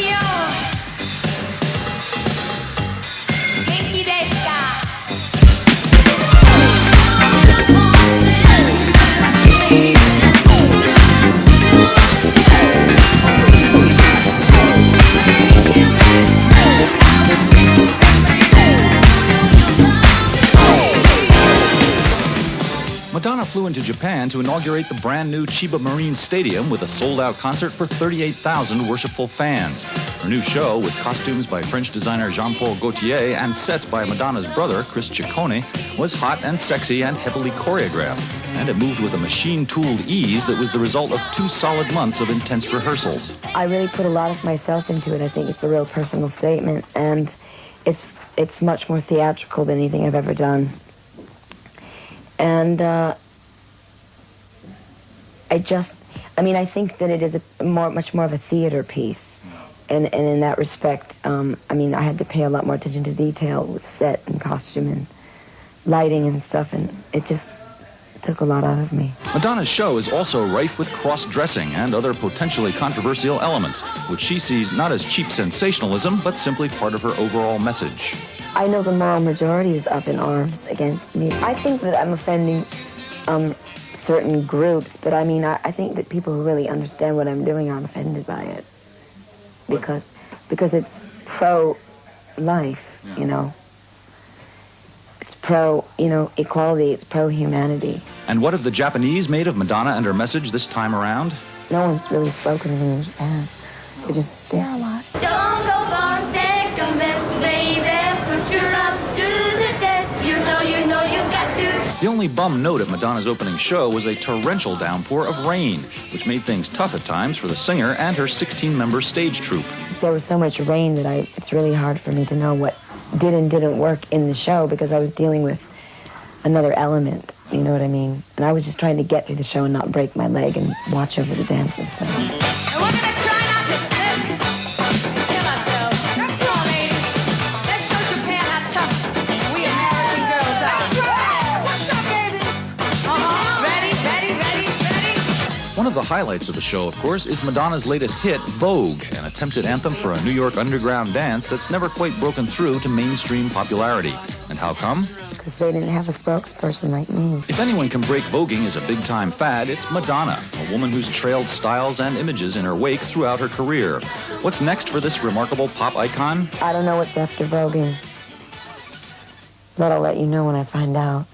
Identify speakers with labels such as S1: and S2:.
S1: Tokyo. Madonna flew into Japan to inaugurate the brand new Chiba Marine Stadium with a sold out concert for 38,000 worshipful fans. Her new show, with costumes by French designer Jean Paul Gaultier and sets by Madonna's brother, Chris Ciccone, was hot and sexy and heavily choreographed. And it moved with a machine tooled ease that was the result of two solid months of intense rehearsals.
S2: I really put a lot of myself into it. I think it's a real personal statement, and it's, it's much more theatrical than anything I've ever done and uh, I just, I mean, I think that it is a more, much more of a theater piece. And, and in that respect, um, I mean, I had to pay a lot more attention to detail with set and costume and lighting and stuff, and it just took a lot out of me.
S1: Madonna's show is also rife with cross-dressing and other potentially controversial elements, which she sees not as cheap sensationalism, but simply part of her overall message.
S2: I know the moral majority is up in arms against me. I think that I'm offending um, certain groups, but I mean, I, I, think that people who really understand what I'm doing aren't offended by it because because it's pro-life, yeah. you know. It's pro, you know, equality. It's pro-humanity.
S1: And what have the Japanese made of Madonna and her message this time around?
S2: No one's really spoken to me in Japan. They just stare a lot.
S1: Only bum note at Madonna's opening show was a torrential downpour of rain, which made things tough at times for the singer and her 16-member stage troupe.
S2: There was so much rain that I, it's really hard for me to know what did and didn't work in the show because I was dealing with another element, you know what I mean? And I was just trying to get through the show and not break my leg and watch over the dancers, so...
S1: of the highlights of the show, of course, is Madonna's latest hit, Vogue, an attempted anthem for a New York underground dance that's never quite broken through to mainstream popularity. And how come?
S2: Because they didn't have a spokesperson like me.
S1: If anyone can break voguing as a big-time fad, it's Madonna, a woman who's trailed styles and images in her wake throughout her career. What's next for this remarkable pop icon?
S2: I don't know what's after voguing. But I'll let you know when I find out.